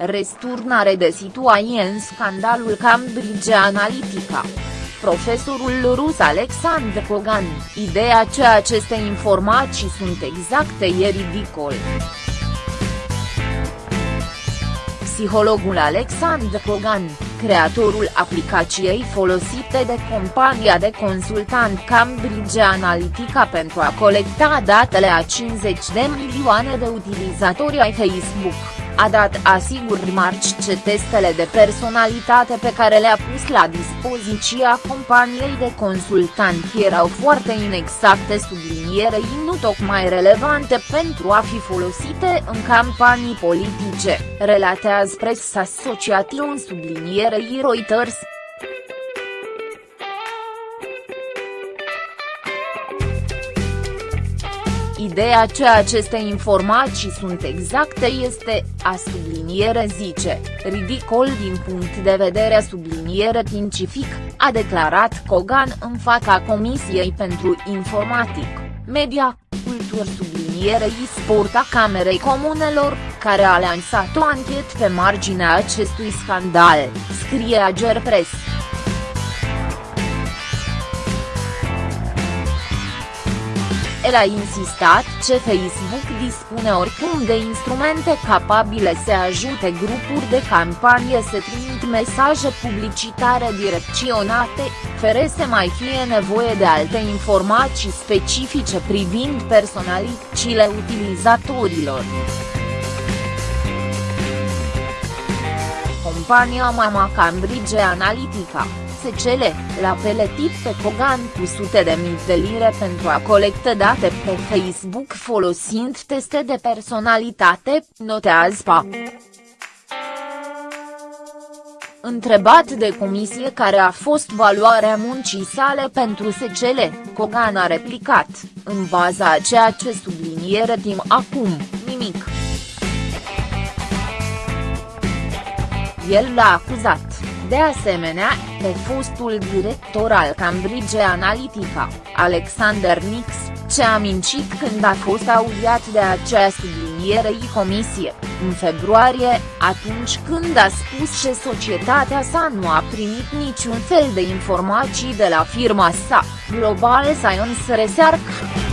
Resturnare de situație în scandalul Cambridge Analytica. Profesorul rus Alexander Kogan, ideea că aceste informații sunt exacte e ridicol. Psihologul Alexander Kogan, creatorul aplicației folosite de compania de consultant Cambridge Analytica pentru a colecta datele a 50 de milioane de utilizatori ai Facebook a dat asigur remarci ce testele de personalitate pe care le-a pus la dispoziția companiei de consultant erau foarte inexacte sublinierei nu tocmai relevante pentru a fi folosite în campanii politice, relatează Press Association sublinierei Reuters. Ideea ce aceste informații sunt exacte este, a subliniere zice, ridicol din punct de vedere subliniere științific, a declarat Kogan în fața Comisiei pentru Informatic, Media, Cultur sublinierei sport a Camerei Comunelor, care a lansat o anchetă pe marginea acestui scandal, scrie Agerpress. El a insistat ce Facebook dispune oricum de instrumente capabile să ajute grupuri de campanie să trimit mesaje publicitare direcționate, fără să mai fie nevoie de alte informații specifice privind personalitățile utilizatorilor. Compania Mama Cambridge Analytica SCL, l-a peletit pe Kogan cu sute de mii de lire pentru a colecta date pe Facebook folosind teste de personalitate, notează PA. Întrebat de comisie care a fost valoarea muncii sale pentru SCL, Kogan a replicat, în baza a ceea ce subliniere timp acum, nimic. El l-a acuzat de asemenea, pe fostul director al Cambridge Analytica, Alexander Nix, ce a mincit când a fost audiat de acea sublinierei comisie, în februarie, atunci când a spus că societatea sa nu a primit niciun fel de informații de la firma sa, Global Science Research.